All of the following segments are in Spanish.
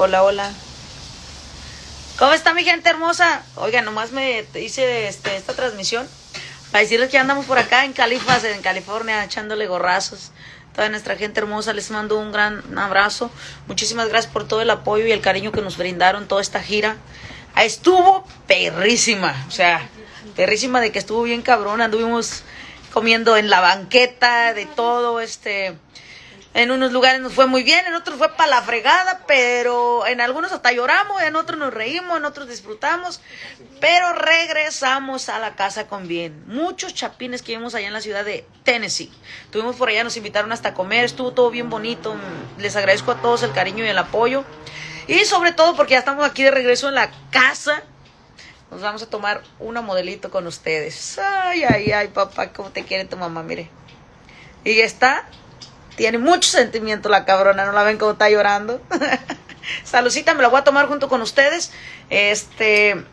Hola, hola. ¿Cómo está mi gente hermosa? Oiga, nomás me hice este, esta transmisión para decirles que andamos por acá en Califas, en California, echándole gorrazos. Toda nuestra gente hermosa, les mando un gran abrazo. Muchísimas gracias por todo el apoyo y el cariño que nos brindaron toda esta gira. Ah, estuvo perrísima, o sea, perrísima de que estuvo bien cabrón. Anduvimos comiendo en la banqueta, de todo, este en unos lugares nos fue muy bien, en otros fue para la fregada, pero en algunos hasta lloramos, en otros nos reímos, en otros disfrutamos, pero regresamos a la casa con bien. Muchos chapines que vimos allá en la ciudad de Tennessee. Tuvimos por allá, nos invitaron hasta comer, estuvo todo bien bonito. Les agradezco a todos el cariño y el apoyo. Y sobre todo porque ya estamos aquí de regreso en la casa. Nos vamos a tomar una modelito con ustedes. Ay, ay, ay, papá, cómo te quiere tu mamá, mire. Y está tiene mucho sentimiento la cabrona, ¿no la ven como está llorando? Salucita, me la voy a tomar junto con ustedes. Este,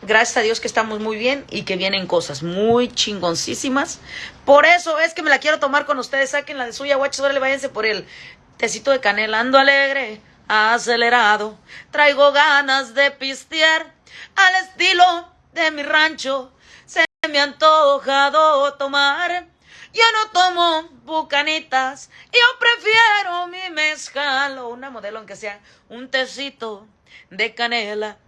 gracias a Dios que estamos muy bien y que vienen cosas muy chingoncísimas. Por eso es que me la quiero tomar con ustedes. Saquen la de suya, guachos, le váyanse por el tecito de canela. Ando alegre, acelerado. Traigo ganas de pistear al estilo de mi rancho. Se me ha antojado tomar ya no tomo bucanitas, yo prefiero mi mezcal o una modelo aunque sea un tecito de canela.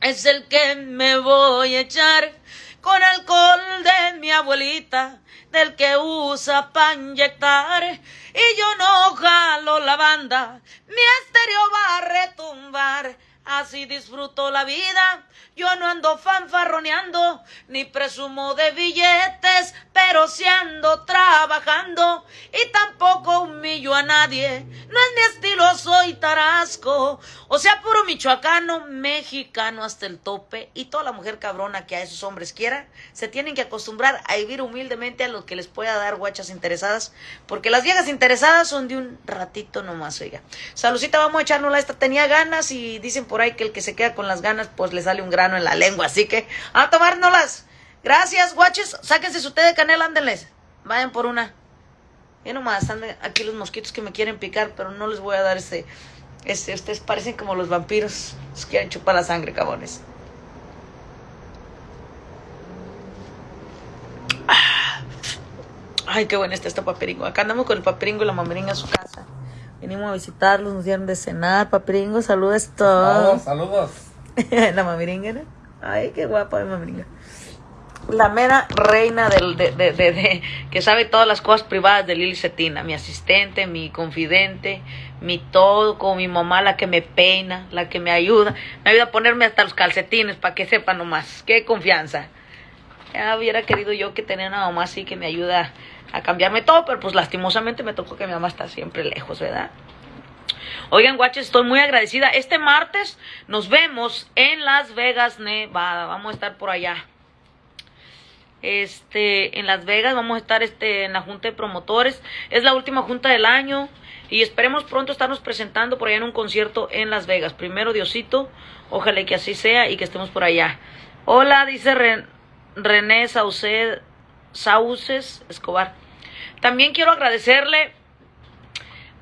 Es el que me voy a echar con alcohol de mi abuelita, del que usa para inyectar. Y yo no jalo la banda, mi estéreo va a retumbar. Así disfruto la vida yo no ando fanfarroneando, ni presumo de billetes, pero si ando trabajando y tampoco humillo a nadie. No es mi estilo, soy tarasco. O sea, puro michoacano, mexicano hasta el tope. Y toda la mujer cabrona que a esos hombres quiera, se tienen que acostumbrar a vivir humildemente a lo que les pueda dar guachas interesadas. Porque las viejas interesadas son de un ratito nomás, oiga. Salucita, vamos a echárnosla. Esta tenía ganas y dicen por ahí que el que se queda con las ganas, pues le sale un gran en la lengua, así que a tomárnoslas. Gracias, guaches. Sáquense su té de canela, ándenles. Vayan por una. Y nomás están aquí los mosquitos que me quieren picar, pero no les voy a dar ese. ese ustedes parecen como los vampiros. Les quieren chupar la sangre, cabones. Ah. Ay, qué bueno está este paperingo. Acá andamos con el paperingo y la mameringa a su casa. Venimos a visitarlos, nos dieron de cenar. Paperingo, saludos todos. Saludos, saludos. la mamiringa. Ay, qué guapa la mamiringa. La mera reina del, de, de, de, que sabe todas las cosas privadas de Lili Cetina, mi asistente, mi confidente, mi todo, como mi mamá, la que me peina, la que me ayuda, me ayuda a ponerme hasta los calcetines para que sepa nomás, qué confianza. Ya hubiera querido yo que tener una mamá así que me ayuda a cambiarme todo, pero pues lastimosamente me tocó que mi mamá está siempre lejos, ¿verdad? Oigan, guaches, estoy muy agradecida. Este martes nos vemos en Las Vegas, Nevada. Vamos a estar por allá. Este, en Las Vegas vamos a estar este, en la junta de promotores. Es la última junta del año y esperemos pronto estarnos presentando por allá en un concierto en Las Vegas. Primero, Diosito, ojalá que así sea y que estemos por allá. Hola, dice René Sauces Escobar. También quiero agradecerle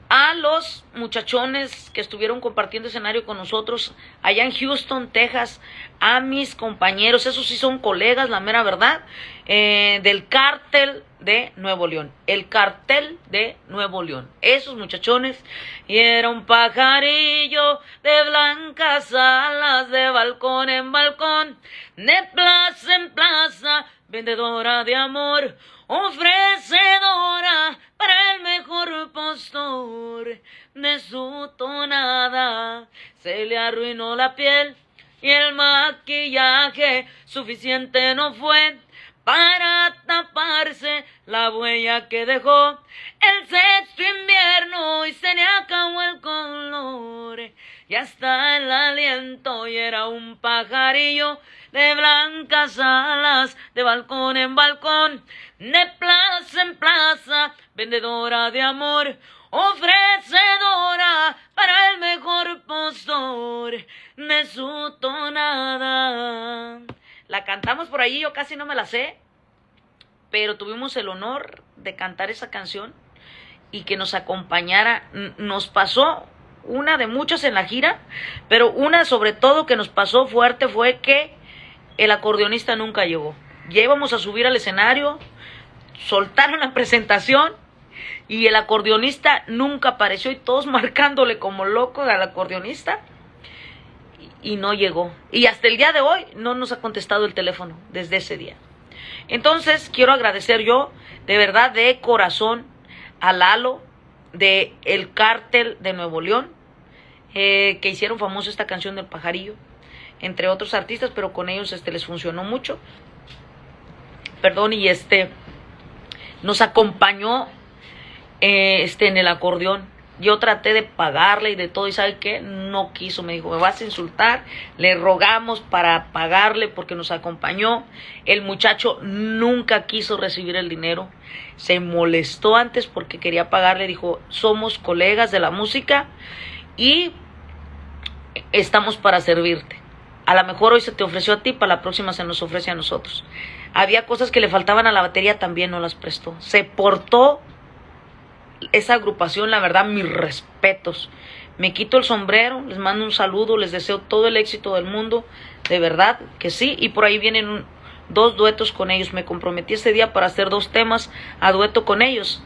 a los muchachones que estuvieron compartiendo escenario con nosotros allá en Houston, Texas, a mis compañeros, esos sí son colegas, la mera verdad, eh, del cártel de Nuevo León, el cartel de Nuevo León, esos muchachones, y era un pajarillo de blancas alas, de balcón en balcón, de plaza en plaza, vendedora de amor, ofrecedora para el mejor postor de su tonada. Se le arruinó la piel y el maquillaje suficiente no fue para taparse la huella que dejó. El sexto invierno y se le acabó el color y hasta el aliento y era un pajarillo de blancas alas, de balcón en balcón, de plaza en plaza, vendedora de amor, ofrecedora para el mejor postor de su. La cantamos por ahí, yo casi no me la sé, pero tuvimos el honor de cantar esa canción y que nos acompañara. Nos pasó una de muchas en la gira, pero una sobre todo que nos pasó fuerte fue que el acordeonista nunca llegó. Ya a subir al escenario, soltaron la presentación y el acordeonista nunca apareció y todos marcándole como loco al acordeonista y no llegó. Y hasta el día de hoy no nos ha contestado el teléfono desde ese día. Entonces quiero agradecer yo de verdad de corazón a Lalo de El Cártel de Nuevo León eh, que hicieron famosa esta canción del pajarillo entre otros artistas pero con ellos este les funcionó mucho perdón y este nos acompañó eh, este en el acordeón yo traté de pagarle y de todo, y ¿sabe qué? No quiso, me dijo, me vas a insultar. Le rogamos para pagarle porque nos acompañó. El muchacho nunca quiso recibir el dinero. Se molestó antes porque quería pagarle. Dijo, somos colegas de la música y estamos para servirte. A lo mejor hoy se te ofreció a ti, para la próxima se nos ofrece a nosotros. Había cosas que le faltaban a la batería, también no las prestó. Se portó esa agrupación, la verdad, mis respetos. Me quito el sombrero, les mando un saludo, les deseo todo el éxito del mundo, de verdad que sí, y por ahí vienen dos duetos con ellos. Me comprometí ese día para hacer dos temas a dueto con ellos.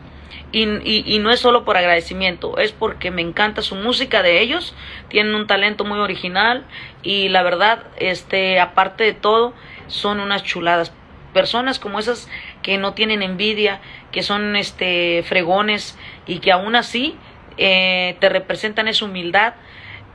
Y, y, no es solo por agradecimiento, es porque me encanta su música de ellos, tienen un talento muy original y la verdad, este, aparte de todo, son unas chuladas personas como esas que no tienen envidia, que son este fregones y que aún así eh, te representan esa humildad.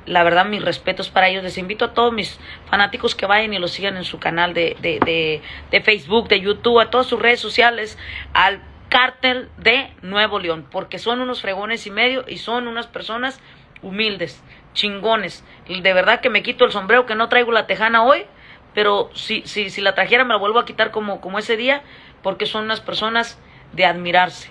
La verdad, mis respetos para ellos. Les invito a todos mis fanáticos que vayan y los sigan en su canal de, de, de, de Facebook, de YouTube, a todas sus redes sociales, al cártel de Nuevo León, porque son unos fregones y medio y son unas personas humildes, chingones. De verdad que me quito el sombrero que no traigo la tejana hoy, pero si, si, si la trajera me la vuelvo a quitar como, como ese día, porque son unas personas de admirarse.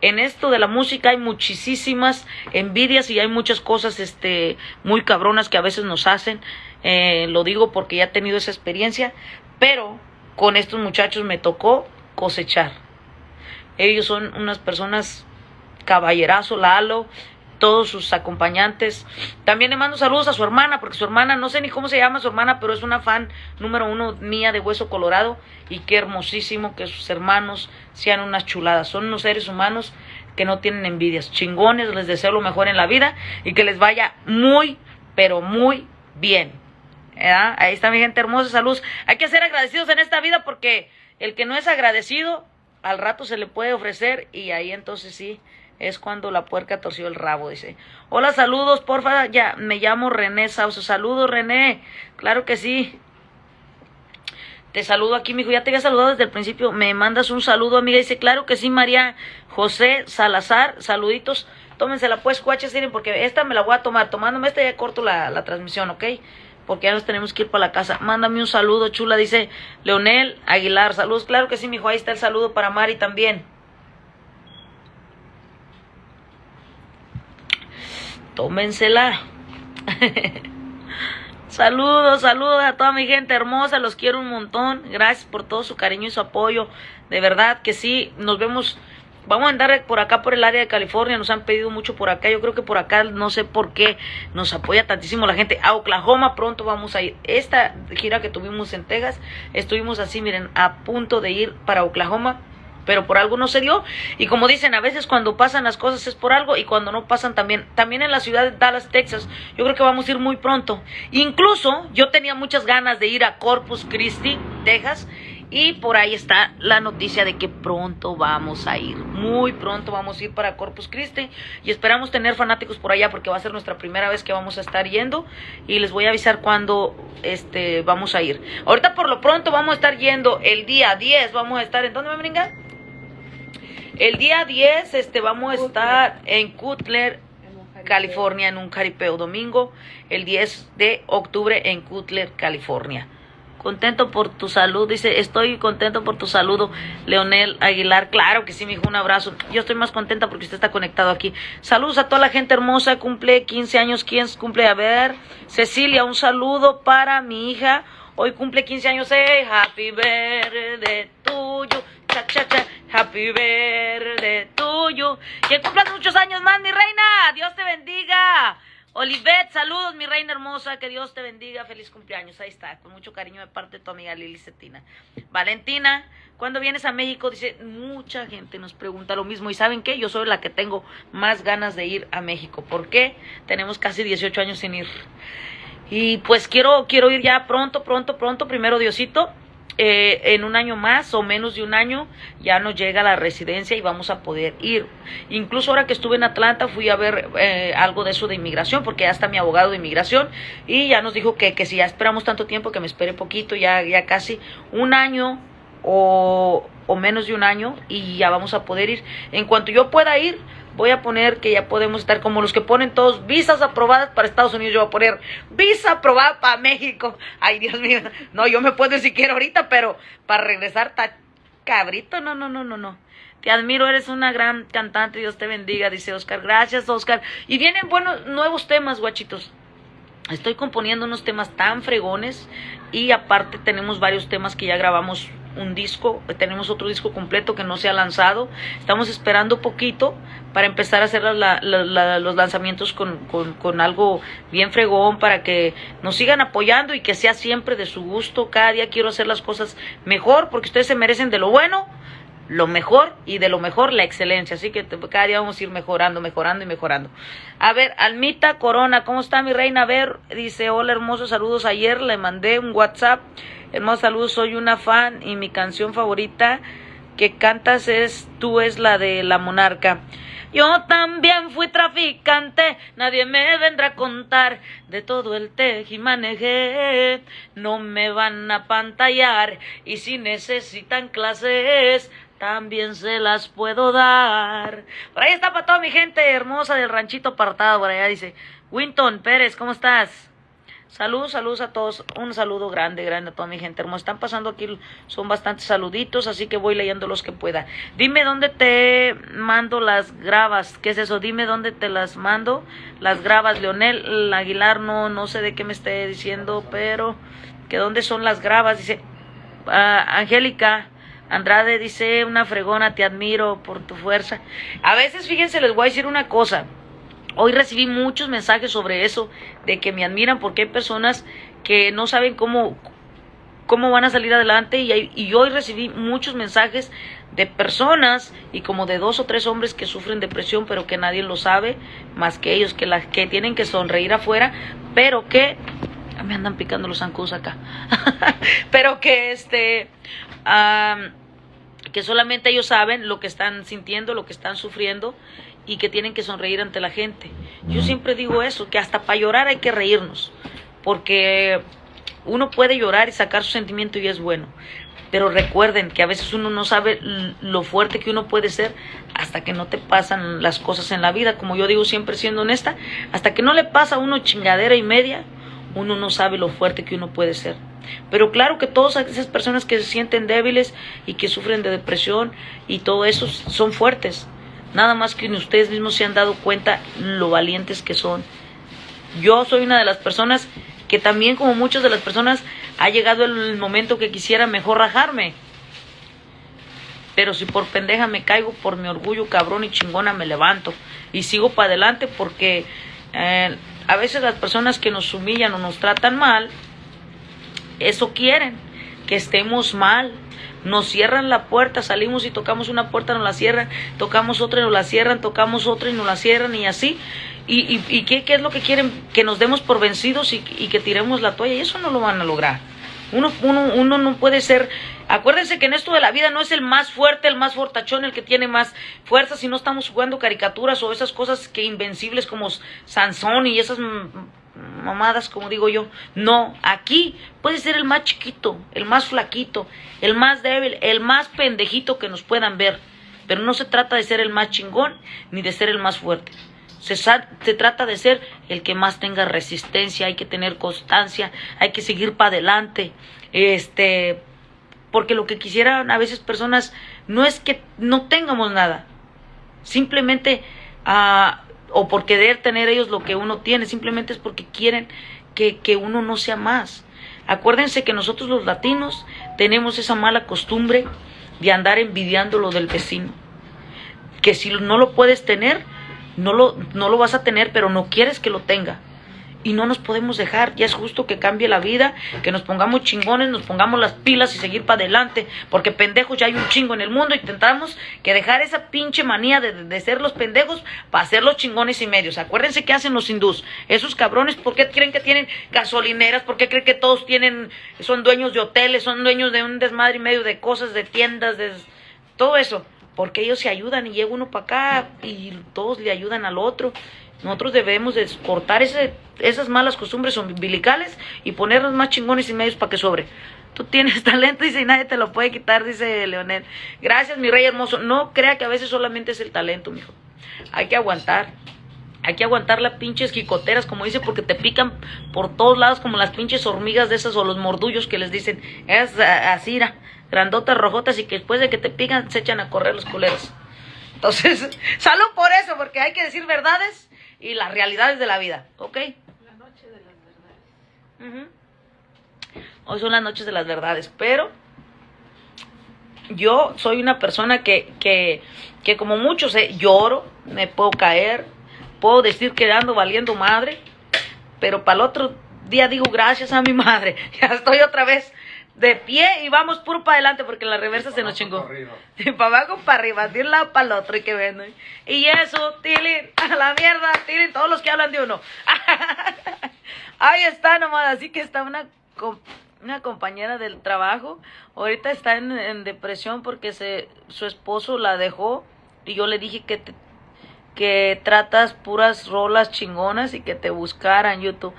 En esto de la música hay muchísimas envidias y hay muchas cosas este, muy cabronas que a veces nos hacen. Eh, lo digo porque ya he tenido esa experiencia, pero con estos muchachos me tocó cosechar. Ellos son unas personas caballerazo, Lalo, todos sus acompañantes. También le mando saludos a su hermana, porque su hermana, no sé ni cómo se llama su hermana, pero es una fan número uno mía de Hueso Colorado. Y qué hermosísimo que sus hermanos sean unas chuladas. Son unos seres humanos que no tienen envidias. Chingones, les deseo lo mejor en la vida y que les vaya muy, pero muy bien. Ahí está mi gente hermosa, salud. Hay que ser agradecidos en esta vida porque el que no es agradecido, al rato se le puede ofrecer y ahí entonces sí es cuando la puerca torció el rabo, dice. Hola, saludos, porfa, ya, me llamo René Sauso. Saludos, René. Claro que sí. Te saludo aquí, mijo. Ya te había saludado desde el principio. Me mandas un saludo, amiga. Dice, claro que sí, María José Salazar. Saluditos. Tómensela pues, cuaches, porque esta me la voy a tomar. Tomándome esta ya corto la, la transmisión, ¿ok? Porque ya nos tenemos que ir para la casa. Mándame un saludo, chula, dice Leonel Aguilar. Saludos, claro que sí, mijo. Ahí está el saludo para Mari también. Tómensela. saludos, saludos a toda mi gente hermosa, los quiero un montón. Gracias por todo su cariño y su apoyo. De verdad que sí, nos vemos. Vamos a andar por acá por el área de California, nos han pedido mucho por acá. Yo creo que por acá no sé por qué nos apoya tantísimo la gente. A Oklahoma pronto vamos a ir. Esta gira que tuvimos en Texas, estuvimos así, miren, a punto de ir para Oklahoma pero por algo no se dio. Y como dicen, a veces cuando pasan las cosas es por algo y cuando no pasan también. También en la ciudad de Dallas, Texas, yo creo que vamos a ir muy pronto. Incluso yo tenía muchas ganas de ir a Corpus Christi, Texas. Y por ahí está la noticia de que pronto vamos a ir. Muy pronto vamos a ir para Corpus Christi. Y esperamos tener fanáticos por allá porque va a ser nuestra primera vez que vamos a estar yendo. Y les voy a avisar cuándo este, vamos a ir. Ahorita por lo pronto vamos a estar yendo el día 10. Vamos a estar en... ¿Dónde me brinca? El día 10 este, vamos a estar en Cutler, California, en un caripeo domingo. El 10 de octubre en Cutler, California. Contento por tu salud, dice, estoy contento por tu saludo, Leonel Aguilar. Claro que sí, mi hijo, un abrazo. Yo estoy más contenta porque usted está conectado aquí. Saludos a toda la gente hermosa, cumple 15 años. ¿Quién cumple? A ver, Cecilia, un saludo para mi hija. Hoy cumple 15 años. Hey, happy birthday tuyo. Cha, cha, cha. Happy birthday tuyo. Que cumplas muchos años más, mi reina. Dios te bendiga. Olivet, saludos, mi reina hermosa, que Dios te bendiga, feliz cumpleaños. Ahí está, con mucho cariño de parte de tu amiga Lili Cetina. Valentina, cuando vienes a México? Dice, mucha gente nos pregunta lo mismo. ¿Y saben qué? Yo soy la que tengo más ganas de ir a México. ¿Por qué? Tenemos casi 18 años sin ir. Y pues quiero, quiero ir ya pronto, pronto, pronto, primero Diosito. Eh, en un año más o menos de un año ya nos llega la residencia y vamos a poder ir. Incluso ahora que estuve en Atlanta fui a ver eh, algo de eso de inmigración porque ya está mi abogado de inmigración y ya nos dijo que, que si ya esperamos tanto tiempo que me espere poquito, ya, ya casi un año o, o menos de un año y ya vamos a poder ir. En cuanto yo pueda ir, voy a poner que ya podemos estar como los que ponen todos visas aprobadas para Estados Unidos. Yo voy a poner visa aprobada para México. Ay, Dios mío. No, yo me puedo si quiero ahorita, pero para regresar está cabrito. No, no, no, no, no. Te admiro, eres una gran cantante. Dios te bendiga, dice Oscar. Gracias, Oscar. Y vienen buenos nuevos temas, guachitos. Estoy componiendo unos temas tan fregones y aparte tenemos varios temas que ya grabamos un disco, tenemos otro disco completo que no se ha lanzado. Estamos esperando poquito para empezar a hacer los lanzamientos con, algo bien fregón para que nos sigan apoyando y que sea siempre de su gusto. Cada día quiero hacer las cosas mejor porque ustedes se merecen de lo bueno, lo mejor y de lo mejor la excelencia. Así que cada día vamos a ir mejorando, mejorando y mejorando. A ver, Almita Corona, ¿cómo está mi reina? A ver, dice, hola hermosos saludos. Ayer le mandé un WhatsApp Hermoso saludo, soy una fan y mi canción favorita que cantas es Tú es la de la monarca. Yo también fui traficante, nadie me vendrá a contar de todo el tejimaneje. No me van a pantallar y si necesitan clases, también se las puedo dar. Por ahí está para toda mi gente hermosa del ranchito apartado, por allá dice. Winton Pérez, ¿cómo estás? Saludos, saludos a todos. Un saludo grande, grande a toda mi gente hermosa. Están pasando aquí, son bastantes saluditos, así que voy leyendo los que pueda. Dime dónde te mando las grabas. ¿Qué es eso? Dime dónde te las mando. Las grabas, Leonel Aguilar, no, no sé de qué me esté diciendo, pero que dónde son las grabas. Dice, ah, Angélica. Andrade dice, una fregona, te admiro por tu fuerza. A veces, fíjense, les voy a decir una cosa. Hoy recibí muchos mensajes sobre eso, de que me admiran porque hay personas que no saben cómo, cómo van a salir adelante y, hoy recibí muchos mensajes de personas y como de dos o tres hombres que sufren depresión pero que nadie lo sabe más que ellos que las que tienen que sonreír afuera pero que me andan picando los zancudos acá pero que este que solamente ellos saben lo que están sintiendo lo que están sufriendo y que tienen que sonreír ante la gente. Yo siempre digo eso, que hasta para llorar hay que reírnos, porque uno puede llorar y sacar su sentimiento y es bueno. Pero recuerden que a veces uno no sabe lo fuerte que uno puede ser hasta que no te pasan las cosas en la vida. Como yo digo siempre siendo honesta, hasta que no le pasa a uno chingadera y media, uno no sabe lo fuerte que uno puede ser. Pero claro que todas esas personas que se sienten débiles y que sufren de depresión y todo eso son fuertes. Nada más que ustedes mismos se han dado cuenta lo valientes que son. Yo soy una de las personas que también como muchas de las personas ha llegado el momento que quisiera mejor rajarme. Pero si por pendeja me caigo, por mi orgullo cabrón y chingona me levanto y sigo para adelante porque eh, a veces las personas que nos humillan o nos tratan mal, eso quieren, que estemos mal, nos cierran la puerta, salimos y tocamos una puerta, nos la cierran, tocamos otra y nos la cierran, tocamos otra y nos la cierran y así. ¿Y, y, qué, qué, es lo que quieren? Que nos demos por vencidos y, y, que tiremos la toalla. Y eso no lo van a lograr. Uno, uno, uno no puede ser... Acuérdense que en esto de la vida no es el más fuerte, el más fortachón, el que tiene más fuerza, si no estamos jugando caricaturas o esas cosas que invencibles como Sansón y esas mamadas, como digo yo. No, aquí puede ser el más chiquito, el más flaquito, el más débil, el más pendejito que nos puedan ver. Pero no se trata de ser el más chingón ni de ser el más fuerte. Se, se trata de ser el que más tenga resistencia, hay que tener constancia, hay que seguir para adelante. Este, porque lo que quisieran a veces personas no es que no tengamos nada, simplemente uh, o por querer tener ellos lo que uno tiene, simplemente es porque quieren que, que uno no sea más. Acuérdense que nosotros los latinos tenemos esa mala costumbre de andar envidiando lo del vecino. Que si no lo puedes tener, no lo, no lo vas a tener, pero no quieres que lo tenga y no nos podemos dejar. Ya es justo que cambie la vida, que nos pongamos chingones, nos pongamos las pilas y seguir para adelante, porque pendejos ya hay un chingo en el mundo y intentamos que dejar esa pinche manía de, ser los pendejos para ser los chingones y medios. Acuérdense qué hacen los hindús. Esos cabrones, ¿por qué creen que tienen gasolineras? ¿Por qué creen que todos tienen, son dueños de hoteles, son dueños de un desmadre y medio de cosas, de tiendas, de todo eso? Porque ellos se ayudan y llega uno para acá y todos le ayudan al otro. Nosotros debemos de cortar ese, esas malas costumbres umbilicales y ponernos más chingones y medios para que sobre. Tú tienes talento, dice, y nadie te lo puede quitar, dice Leonel. Gracias, mi rey hermoso. No crea que a veces solamente es el talento, mijo. Hay que aguantar. Hay que aguantar las pinches quicoteras, como dice, porque te pican por todos lados como las pinches hormigas de esas o los mordullos que les dicen. Es así, grandotas, rojotas y que después de que te pican se echan a correr los culeros. Entonces, salud por eso, porque hay que decir verdades y las realidades de la vida, ¿ok? La noche de las verdades. Hoy son las noches de las verdades, pero yo soy una persona que, que, que como muchos eh, lloro, me puedo caer, puedo decir que ando valiendo madre, pero para el otro día digo gracias a mi madre, ya estoy otra vez de pie y vamos puro para adelante porque la reversa se nos chingó. Y para abajo, para arriba, de un lado para el otro y que ven. Y eso, Tilly, a la mierda, Tilly, todos los que hablan de uno. Ahí está nomás, así que está una, una compañera del trabajo. Ahorita está en, depresión porque se, su esposo la dejó y yo le dije que que tratas puras rolas chingonas y que te buscaran YouTube.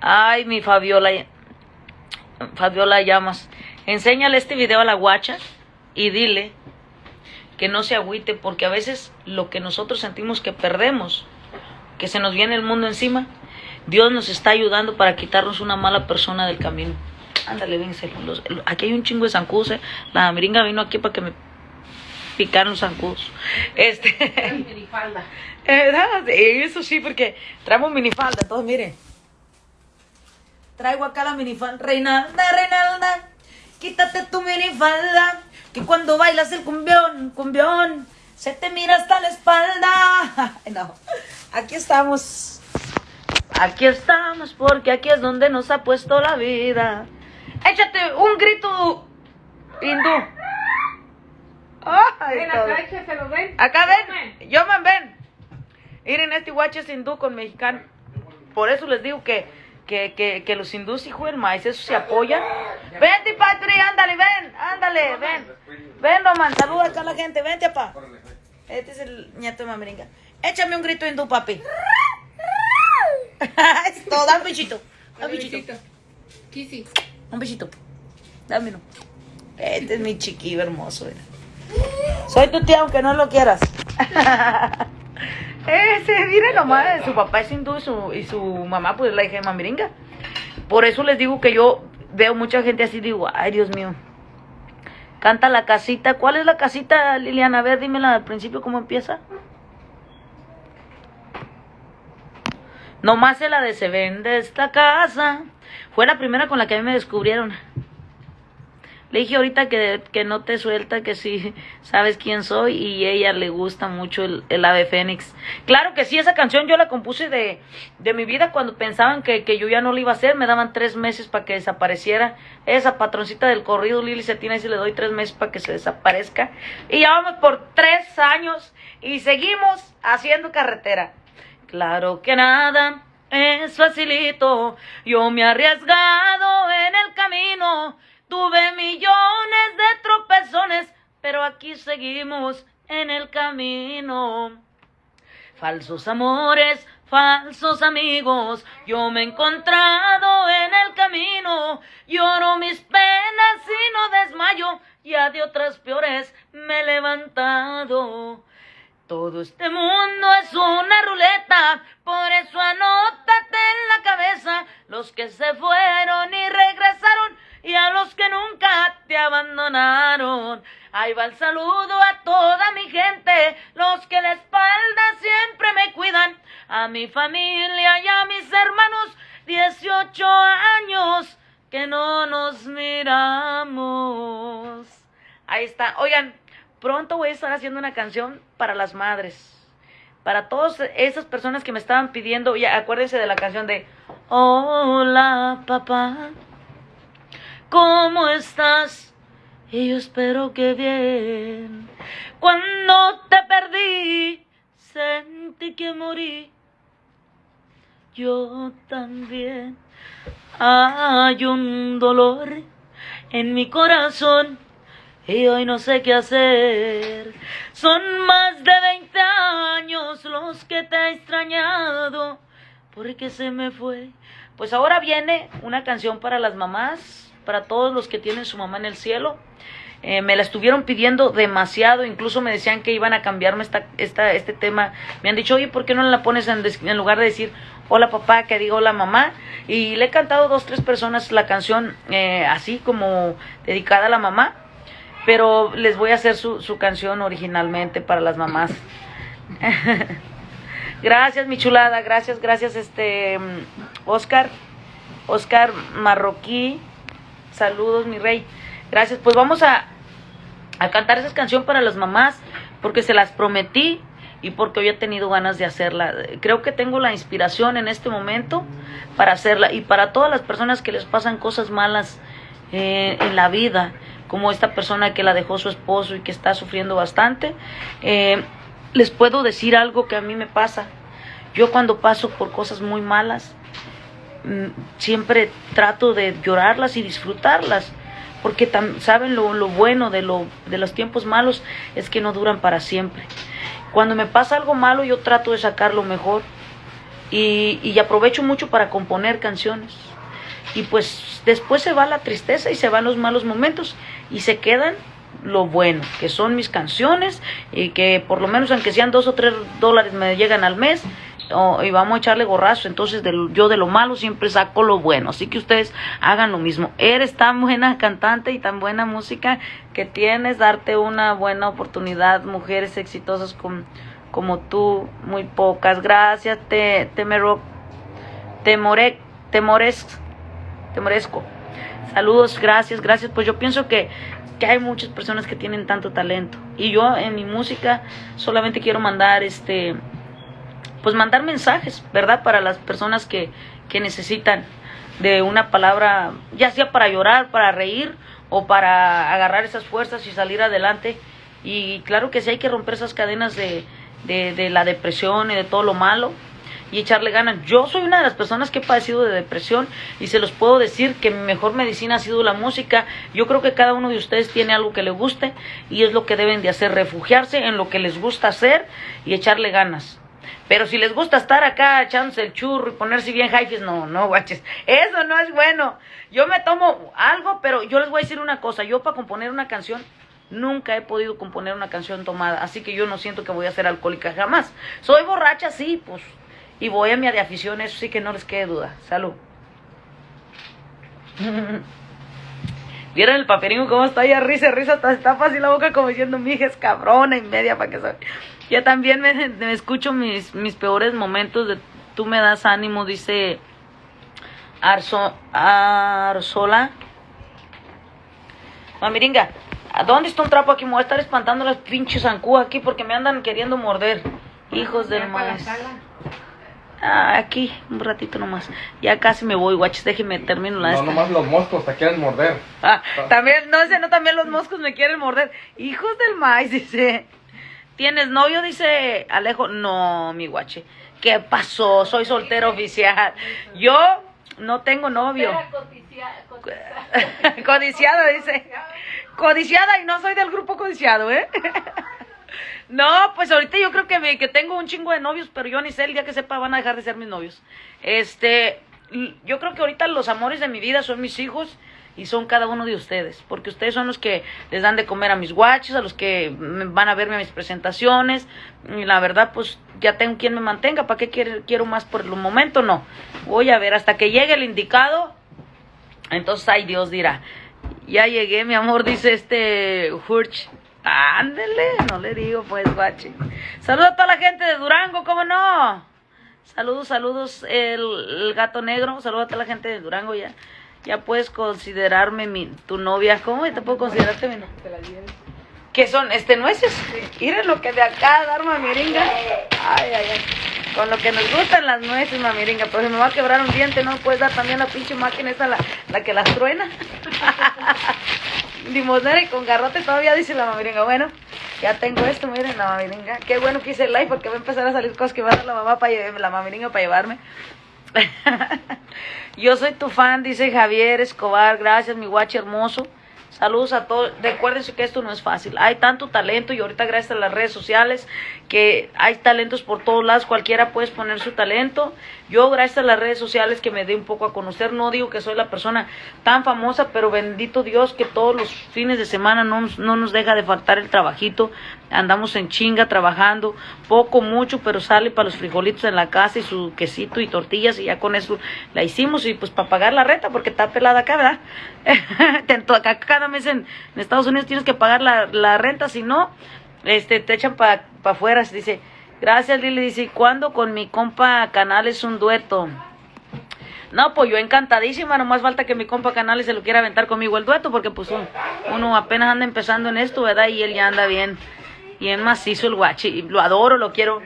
Ay, mi Fabiola, Fabiola Llamas, enséñale este video a la guacha y dile que no se agüite porque a veces lo que nosotros sentimos que perdemos, que se nos viene el mundo encima, Dios nos está ayudando para quitarnos una mala persona del camino. Ándale, vence. aquí hay un chingo de zancudos. ¿eh? La meringa vino aquí para que me picaran los zancudos. Este. minifalda. Eso sí, porque traemos minifalda, todos miren. Traigo acá la minifalda. Reinalda, Reinalda, quítate tu minifalda. Que cuando bailas el cumbión, cumbión, se te mira hasta la espalda. No, aquí estamos. Aquí estamos porque aquí es donde nos ha puesto la vida. Échate un grito hindú. ven acá, échaselo, ven. Acá ven. Yo me ven. Miren, este guache es hindú con mexicano. Por eso les digo que que, que, que los hindús, hijo del maíz, eso se apoyan. Vente, Patri, ándale, ven, ándale, ven. Ven, Roman, saluda acá a la gente, vente, papá. Este es el nieto de mameringa. Échame un grito hindú, papi. Esto, da un bichito. Da un bichito. Un bichito. Dame uno. Este es mi chiquillo hermoso. Soy tu tía aunque no lo quieras. Ese, mire nomás, su papá es hindú y su, y su mamá pues es la hija de mamiringa. Por eso les digo que yo veo mucha gente así, digo, ay Dios mío. Canta la casita. ¿Cuál es la casita, Liliana? A ver, dímela al principio cómo empieza. Nomás es la de se vende esta casa. Fue la primera con la que a mí me descubrieron. Le dije ahorita que, que no te suelta, que sí sabes quién soy y ella le gusta mucho el, ave fénix. Claro que sí, esa canción yo la compuse de, de mi vida cuando pensaban que, que, yo ya no la iba a hacer. Me daban tres meses para que desapareciera. Esa patroncita del corrido Lili se tiene y se le doy tres meses para que se desaparezca. Y ya vamos por tres años y seguimos haciendo carretera. Claro que nada es facilito. Yo me he arriesgado en el camino Tuve millones de tropezones, pero aquí seguimos en el camino. Falsos amores, falsos amigos, yo me he encontrado en el camino. Lloro mis penas y no desmayo, ya de otras peores me he levantado. Todo este mundo es una ruleta, por eso anótate en la cabeza los que se fueron y regresaron y a los que nunca te abandonaron. Ahí va el saludo a toda mi gente, los que la espalda siempre me cuidan, a mi familia y a mis hermanos, 18 años que no nos miramos. Ahí está. Oigan, pronto voy a estar haciendo una canción para las madres. para todas esas personas que me estaban pidiendo, ya acuérdense de la canción de Hola papá, ¿cómo estás? Y yo espero que bien. Cuando te perdí, sentí que morí. Yo también. Hay un dolor en mi corazón y hoy no sé qué hacer. Son más de 20 años los que te he extrañado porque se me fue. Pues ahora viene una canción para las mamás, para todos los que tienen su mamá en el cielo. Eh, me la estuvieron pidiendo demasiado, incluso me decían que iban a cambiarme esta, esta, este tema. Me han dicho, oye, ¿por qué no la pones en, lugar de decir hola papá, que diga hola mamá? Y le he cantado dos, tres personas la canción eh, así como dedicada a la mamá pero les voy a hacer su, canción originalmente para las mamás. gracias, mi chulada, gracias, gracias, este, Oscar, Oscar Marroquí, saludos, mi rey. Gracias, pues vamos a, a cantar esa canción para las mamás, porque se las prometí y porque hoy he tenido ganas de hacerla. Creo que tengo la inspiración en este momento para hacerla y para todas las personas que les pasan cosas malas eh, en la vida como esta persona que la dejó su esposo y que está sufriendo bastante, eh, les puedo decir algo que a mí me pasa. Yo cuando paso por cosas muy malas, siempre trato de llorarlas y disfrutarlas, porque saben lo, lo bueno de, lo, de los tiempos malos es que no duran para siempre. Cuando me pasa algo malo, yo trato de sacar lo mejor y, y aprovecho mucho para componer canciones y pues después se va la tristeza y se van los malos momentos y se quedan lo bueno, que son mis canciones y que por lo menos aunque sean dos o tres dólares me llegan al mes y vamos a echarle gorrazo, entonces yo de lo malo siempre saco lo bueno, así que ustedes hagan lo mismo. Eres tan buena cantante y tan buena música que tienes, darte una buena oportunidad, mujeres exitosas como, como tú, muy pocas. Gracias, te, te, me, te, more, te mores te merezco. Saludos, gracias, gracias. Pues yo pienso que, que hay muchas personas que tienen tanto talento. Y yo en mi música solamente quiero mandar este pues mandar mensajes, ¿verdad? Para las personas que, que necesitan de una palabra, ya sea para llorar, para reír o para agarrar esas fuerzas y salir adelante. Y claro que sí hay que romper esas cadenas de, de, de la depresión y de todo lo malo y echarle ganas. Yo soy una de las personas que he padecido de depresión y se los puedo decir que mi mejor medicina ha sido la música. Yo creo que cada uno de ustedes tiene algo que le guste y es lo que deben de hacer, refugiarse en lo que les gusta hacer y echarle ganas. Pero si les gusta estar acá echándose el churro y ponerse bien jaifes, no, no, guaches. Eso no es bueno. Yo me tomo algo, pero yo les voy a decir una cosa. Yo para componer una canción nunca he podido componer una canción tomada. Así que yo no siento que voy a ser alcohólica jamás. Soy borracha, sí, pues y voy a mi de afición, eso sí que no les quede duda. Salud. ¿Vieron el paperingo cómo está ahí risa, risa? Está, está fácil la boca como diciendo, mi hija es cabrona y media para que soy. Yo también me, escucho mis, mis peores momentos de tú me das ánimo, dice Arso, Arsola. Mamiringa, ¿a dónde está un trapo aquí? Me voy a estar espantando las pinches zancudas aquí porque me andan queriendo morder. Hijos del maíz. Ah, aquí, un ratito nomás. Ya casi me voy, guaches, déjeme termino la No, nomás los moscos te quieren morder. Ah, también, no sé, no, también los moscos me quieren morder. Hijos del maíz, dice. ¿Tienes novio? Dice Alejo. No, mi guache. ¿Qué pasó? Soy soltero oficial. Yo no tengo novio. Codiciada, dice. Codiciada y no soy del grupo codiciado, ¿eh? No, pues ahorita yo creo que, me, que tengo un chingo de novios, pero yo ni sé, el día que sepa van a dejar de ser mis novios. Este, yo creo que ahorita los amores de mi vida son mis hijos y son cada uno de ustedes, porque ustedes son los que les dan de comer a mis guaches, a los que van a verme a mis presentaciones, y la verdad pues ya tengo quien me mantenga, ¿para qué quiero, quiero más por el momento? No, voy a ver hasta que llegue el indicado, entonces ay Dios dirá, ya llegué mi amor, dice este Hurch, Ándele, no le digo pues, guache. Saludos a toda la gente de Durango, ¿cómo no? Saludos, saludos, el, gato negro. Saludos a toda la gente de Durango ya. Ya puedes considerarme mi, tu novia. ¿Cómo te puedo considerarte mi novia? ¿Qué son? ¿Este nueces? Miren lo que de acá dar mamiringa. Ay, ay, ay. Con lo que nos gustan las nueces, mamiringa. Pero si me va a quebrar un diente, ¿no? Puedes dar también la pinche máquina esa, la, la que las truena. Limonera y con garrote todavía dice la mamiringa. Bueno, ya tengo esto, miren la mamiringa. Qué bueno que hice el live porque va a empezar a salir cosas que va a dar la mamá para la mamiringa para llevarme. Yo soy tu fan, dice Javier Escobar. Gracias, mi guache hermoso. Saludos a todos. Recuérdense que esto no es fácil. Hay tanto talento y ahorita gracias a las redes sociales que hay talentos por todos lados. Cualquiera puede poner su talento. Yo gracias a las redes sociales que me dé un poco a conocer. No digo que soy la persona tan famosa, pero bendito Dios que todos los fines de semana no, no nos deja de faltar el trabajito. Andamos en chinga trabajando. Poco, mucho, pero sale para los frijolitos en la casa y su quesito y tortillas y ya con eso la hicimos y pues para pagar la renta porque está pelada acá, ¿verdad? Cada mes en, Estados Unidos tienes que pagar la, la renta, si no, este, te echan para pa afuera. Dice, gracias Lili, dice, ¿cuándo con mi compa Canales un dueto? No, pues yo encantadísima, nomás falta que mi compa Canales se lo quiera aventar conmigo el dueto, porque pues uno apenas anda empezando en esto, ¿verdad? Y él ya anda bien, bien macizo el guachi, y lo adoro, lo quiero.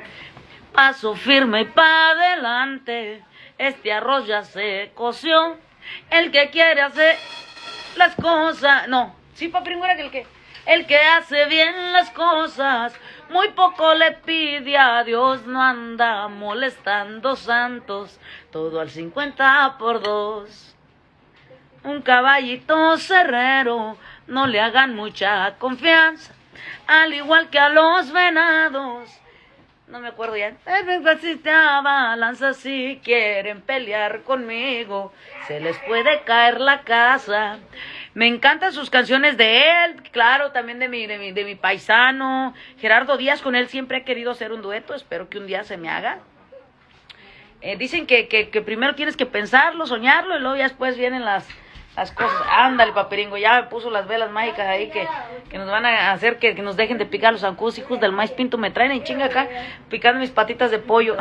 Paso firme y pa' adelante, este arroz ya se coció, el que quiere hacer las cosas. No, sí, papi, era que el que. El que hace bien las cosas, muy poco le pide a Dios, no anda molestando santos, todo al 50 por dos. Un caballito cerrero, no le hagan mucha confianza, al igual que a los venados. No me acuerdo ya. Si te balanza si quieren pelear conmigo, se les puede caer la casa. Me encantan sus canciones de él, claro, también de mi, de mi, de mi paisano. Gerardo Díaz, con él siempre he querido hacer un dueto, espero que un día se me haga. Eh, dicen que, que, que primero tienes que pensarlo, soñarlo, y luego ya después vienen las, las cosas. Ándale, paperingo, ya me puso las velas mágicas ahí que, que nos van a hacer que, que nos dejen de picar los zancudos hijos del maíz pinto. Me traen en chinga acá picando mis patitas de pollo.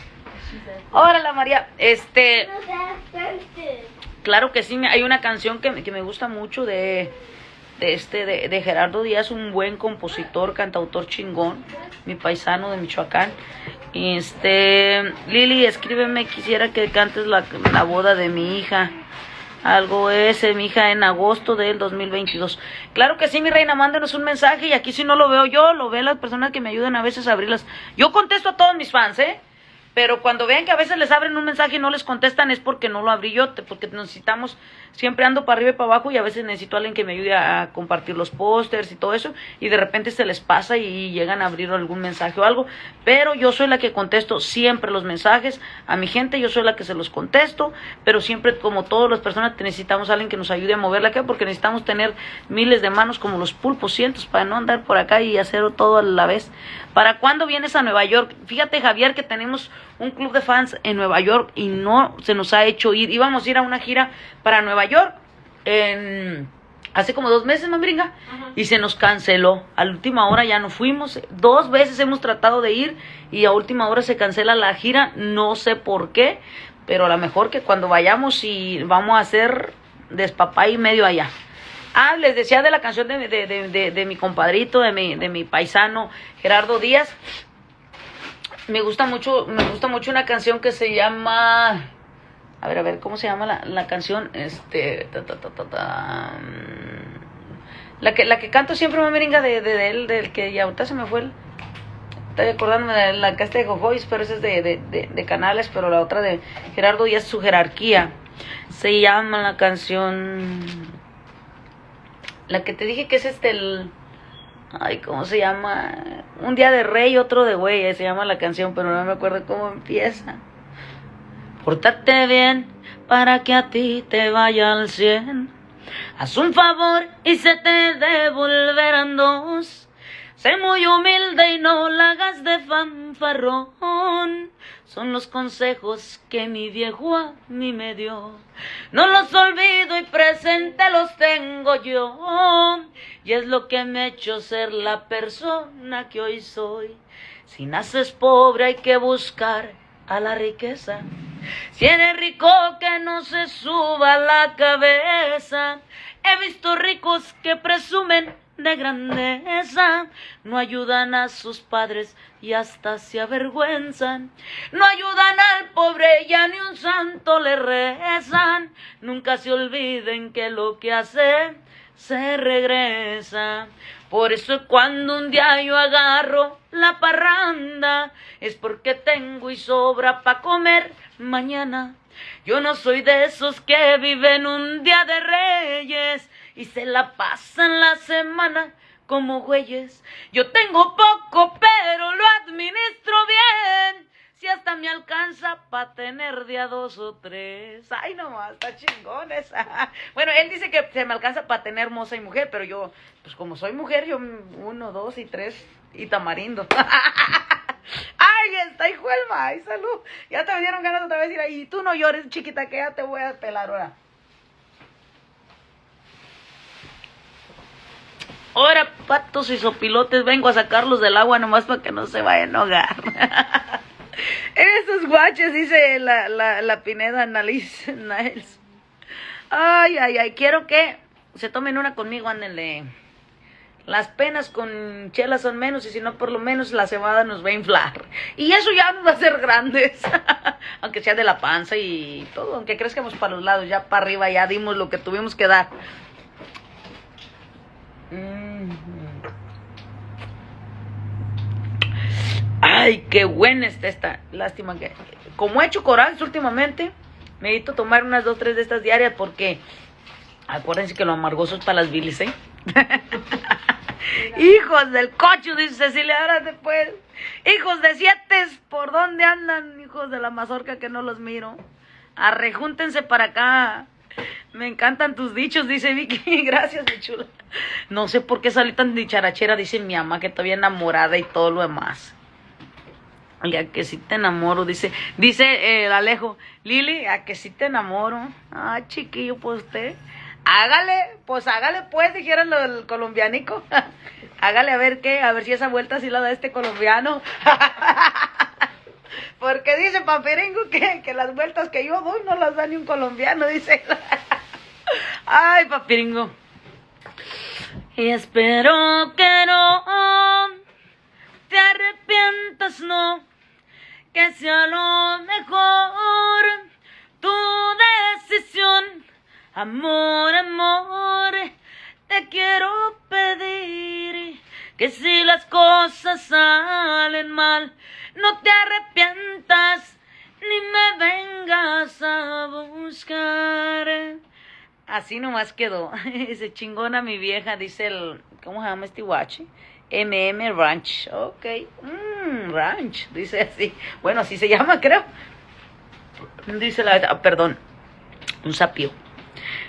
Órale, María. Este. Claro que sí, hay una canción que, que me gusta mucho de, de este de, de, Gerardo Díaz, un buen compositor, cantautor chingón, mi paisano de Michoacán. Este, Lili, escríbeme, quisiera que cantes la, la boda de mi hija. Algo ese, mi hija, en agosto del 2022. Claro que sí, mi reina, mándenos un mensaje y aquí si no lo veo yo, lo ven las personas que me ayudan a veces a abrirlas. Yo contesto a todos mis fans, ¿eh? Pero cuando vean que a veces les abren un mensaje y no les contestan es porque no lo abrí yo, porque necesitamos, siempre ando para arriba y para abajo y a veces necesito a alguien que me ayude a compartir los pósters y todo eso y de repente se les pasa y llegan a abrir algún mensaje o algo. Pero yo soy la que contesto siempre los mensajes a mi gente, yo soy la que se los contesto, pero siempre como todas las personas necesitamos a alguien que nos ayude a moverla acá porque necesitamos tener miles de manos como los pulpos cientos para no andar por acá y hacer todo a la vez. ¿Para cuándo vienes a Nueva York? Fíjate Javier que tenemos un club de fans en Nueva York y no se nos ha hecho ir. Íbamos a ir a una gira para Nueva York en, hace como dos meses, mambringa, y se nos canceló. A la última hora ya no fuimos. Dos veces hemos tratado de ir y a última hora se cancela la gira. No sé por qué, pero a lo mejor que cuando vayamos y vamos a hacer despapá y medio allá. Ah, les decía de la canción de, de, de, de, mi compadrito, de mi, de mi paisano Gerardo Díaz me gusta mucho, me gusta mucho una canción que se llama, a ver, a ver, ¿cómo se llama la, la canción? Este, mm, la que, la que canto siempre mameringa de, de, de él, del que ya ahorita se me fue el, estoy acordándome de la que de Jojois, pero esa es de, de, de, de, Canales, pero la otra de Gerardo Díaz, su jerarquía, se llama la canción, la que te dije que es este, el, Ay, ¿cómo se llama? Un día de rey, otro de güey, se llama la canción, pero no me acuerdo cómo empieza. Pórtate bien para que a ti te vaya al cien. Haz un favor y se te devolverán dos. Sé muy humilde y no la hagas de fanfarrón. Son los consejos que mi viejo a mí me dio. No los olvido y presente los tengo yo. Y es lo que me ha hecho ser la persona que hoy soy. Si naces pobre hay que buscar a la riqueza. Si eres rico que no se suba la cabeza. He visto ricos que presumen de grandeza, no ayudan a sus padres y hasta se avergüenzan, no ayudan al pobre ya ni un santo le rezan, nunca se olviden que lo que hace se regresa. Por eso cuando un día yo agarro la parranda, es porque tengo y sobra pa' comer mañana. Yo no soy de esos que viven un día de reyes y se la pasan la semana como güeyes. Yo tengo poco, pero lo administro bien. Si hasta me alcanza para tener día dos o tres. Ay, nomás, está chingón esa. Bueno, él dice que se me alcanza para tener moza y mujer, pero yo, pues como soy mujer, yo uno, dos y tres y tamarindo. Ay, está hijo el ay, salud. Ya te me dieron ganas otra vez ahí. Tú no llores, chiquita, que ya te voy a pelar ahora. Ahora, patos y sopilotes, vengo a sacarlos del agua nomás para que no se vayan a ahogar. Esos guaches, dice la, la, la Pineda Niles. Ay, ay, ay, quiero que se tomen una conmigo, ándenle. Las penas con chela son menos y si no, por lo menos la cebada nos va a inflar. Y eso ya nos va a hacer grandes. aunque sea de la panza y todo, aunque crezcamos para los lados, ya para arriba ya dimos lo que tuvimos que dar. Ay, qué buena está esta. Lástima que. Como he hecho corales últimamente, me necesito tomar unas dos, tres de estas diarias porque. Acuérdense que lo amargoso es para las bilis, ¿eh? Hijos del cocho, dice Cecilia, ahora después. Hijos de siete, ¿por dónde andan? Hijos de la mazorca que no los miro. Arrejúntense para acá. Me encantan tus dichos, dice Vicky. Gracias, mi chula. No sé por qué salí tan dicharachera, dice mi mamá, que todavía enamorada y todo lo demás. A que sí te enamoro, dice, dice eh, el Alejo, Lili, a que sí te enamoro. Ah, chiquillo, pues usted. Hágale, pues hágale pues, dijeron el colombianico. hágale a ver qué, a ver si esa vuelta sí la da este colombiano. Porque dice Papiringo que, que las vueltas que yo doy no las da ni un colombiano, dice. Ay, Papiringo. Y espero que no te arrepientas, no, que sea lo mejor tu decisión. Amor, amor, te quiero pedir que si las cosas salen mal, no te arrepientas ni me vengas a buscar. Así nomás quedó. Dice chingona mi vieja, dice el. ¿Cómo se llama este guache? MM Ranch. Ok. Ranch. Dice así. Bueno, así se llama, creo. Dice la. Ah, perdón. Un sapio.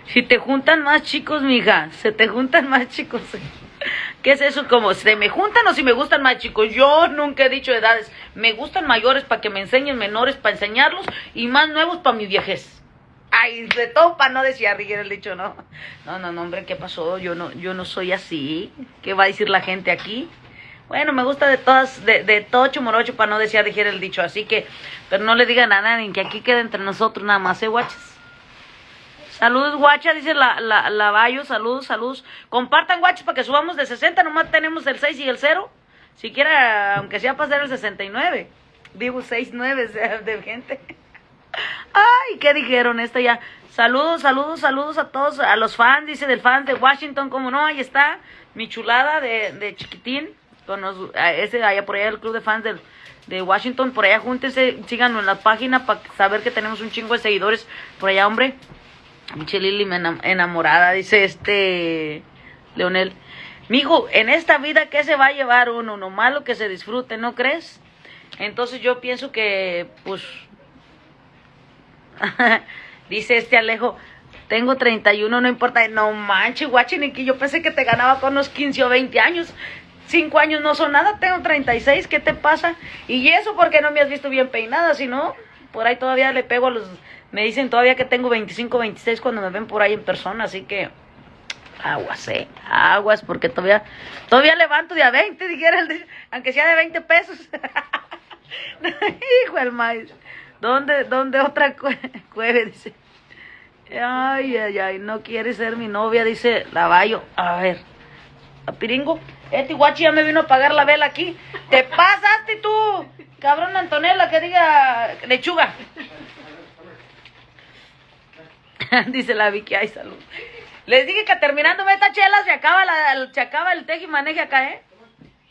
Si te juntan más chicos, mija. Se te juntan más chicos. ¿Qué es eso? Como, ¿se me juntan o si me gustan más chicos? Yo nunca he dicho edades. Me gustan mayores para que me enseñen, menores para enseñarlos y más nuevos para mi viejez. Ay, de todo para no decir arriba el dicho, no. No, no, no, hombre, ¿qué pasó? Yo no, yo no soy así. ¿Qué va a decir la gente aquí? Bueno, me gusta de todas, de, de todo chumorocho para no decir dijera el dicho, así que, pero no le digan a nadie que aquí quede entre nosotros nada más, ¿eh, guachas? Saludos, guacha, dice la, la, la saludos, saludos. Compartan, guachas, para que subamos de 60, nomás tenemos el 6 y el 0. Siquiera, aunque sea pasar el 69. Digo 6, 9 de, de gente. Ay, ¿qué dijeron? Esta ya. Saludos, saludos, saludos a todos, a los fans, dice del fan de Washington, como no, ahí está mi chulada de, de chiquitín, los, ese allá por allá el club de fans de Washington, por allá júntense, síganos en la página para saber que tenemos un chingo de seguidores por allá, hombre. Miche Lili me enamorada, dice este Leonel. Mijo, en esta vida, ¿qué se va a llevar uno? No malo que se disfrute, ¿no crees? Entonces yo pienso que, pues, Dice este Alejo, tengo 31, no importa. No manches, guachiniki, yo pensé que te ganaba con unos 15 o 20 años. Cinco años no son nada, tengo 36, ¿qué te pasa? Y eso porque no me has visto bien peinada, si no, por ahí todavía le pego a los... Me dicen todavía que tengo 25, 26 cuando me ven por ahí en persona, así que aguas, eh, aguas, porque todavía, todavía levanto de a 20, dijera, aunque sea de 20 pesos. Hijo el maíz. ¿Dónde, dónde otra cueve? Dice. Ay, ay, ay, no quiere ser mi novia, dice Lavallo. A ver. Papiringo. Este guachi ya me vino a pagar la vela aquí. Te pasaste tú, cabrón Antonella, que diga lechuga. Dice la Vicky, ay, salud. Les dije que terminando esta chela se acaba, la, se acaba el teje y maneje acá, ¿eh?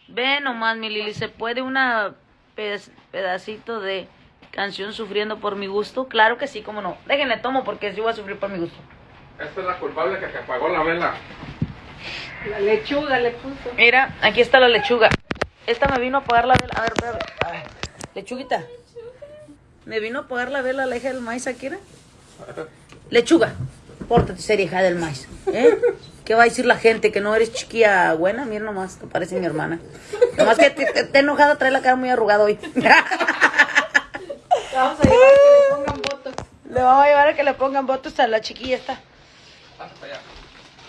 Ve nomás, mi Lili, ¿se puede una ped- pedacito de canción sufriendo por mi gusto? Claro que sí, cómo no. Déjenle tomo porque sí voy a sufrir por mi gusto. Esta es la culpable que apagó la vela. La lechuga le puso. Mira, aquí está la lechuga. Esta me vino a pagar la vela. A ver, espérame. Ay, lechuguita. Me vino a pagar la vela la hija del maíz aquí. Lechuga. Pórtate seria, hija del maíz. ¿Eh? ¿Qué va a decir la gente? ¿Que no eres chiquilla buena? Mira nomás, te parece mi hermana. Nomás que te, te- te enojada, trae la cara muy arrugada hoy. Vamos a llevar que le pongan votos. Le vamos a llevar a que le pongan votos a la chiquilla esta.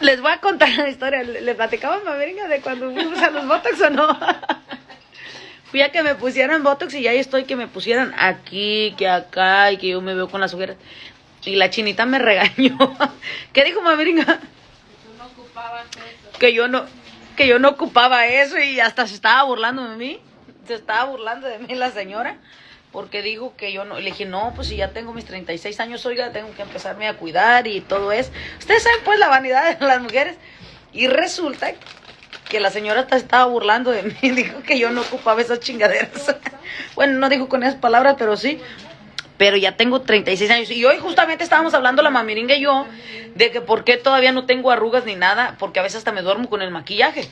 Les voy a contar la historia. ¿Le, platicamos, mameringa, de cuando fuimos a los botox o no? Fui a que me pusieran botox y ya estoy que me pusieran aquí, que acá y que yo me veo con las ojeras. Y la chinita me regañó. ¿Qué dijo mameringa? Que yo no, que yo no ocupaba eso y hasta se estaba burlando de mí. Se estaba burlando de mí la señora. Porque dijo que yo no. Le dije, no, pues si ya tengo mis 36 años, oiga, tengo que empezarme a cuidar y todo eso. Ustedes saben, pues, la vanidad de las mujeres. Y resulta que la señora hasta estaba burlando de mí. Dijo que yo no ocupaba esas chingaderas. bueno, no dijo con esas palabras, pero sí. Pero ya tengo 36 años. Y hoy justamente estábamos hablando la mamiringa y yo de que por qué todavía no tengo arrugas ni nada. Porque a veces hasta me duermo con el maquillaje.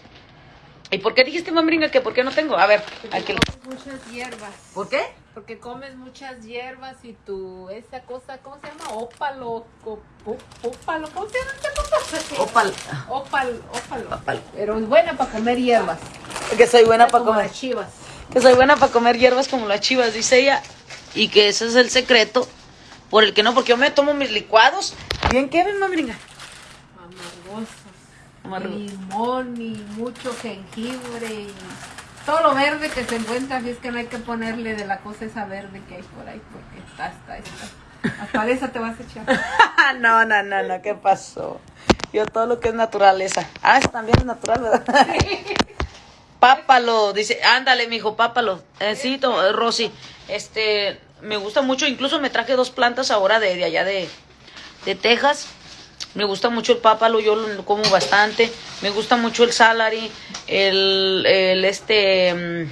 ¿Y por qué dijiste, mamiringa, que por qué no tengo? A ver, aquí. Muchas hierbas. ¿Por qué? Porque comes muchas hierbas y tu, esa cosa, ¿cómo se llama? Ópalo, ópalo, ¿cómo se llama esta cosa? Opal. Ópal, ópalo. Ópalo. Pero es buena para comer hierbas. Que soy buena para Como comer. las chivas. Que soy buena para comer hierbas como las chivas, dice ella. Y que ese es el secreto por el que no, porque yo me tomo mis licuados. ¿Bien qué ven, mamiringa? Amargosos. Amargo. Limón y mucho jengibre y todo lo verde que se encuentra, así es que no hay que ponerle de la cosa esa verde que hay por ahí, porque está, está, está. Hasta de esa te vas a echar. no, no, no, no, ¿qué pasó? Yo todo lo que es naturaleza. Ah, eso también es natural, ¿verdad? pápalo, dice, ándale, mijo, pápalo. Eh, sí, eh, Rosy, este, me gusta mucho, incluso me traje dos plantas ahora de, de allá de, de Texas. Me gusta mucho el pápalo, yo lo como bastante. Me gusta mucho el salary, el, el este, mm,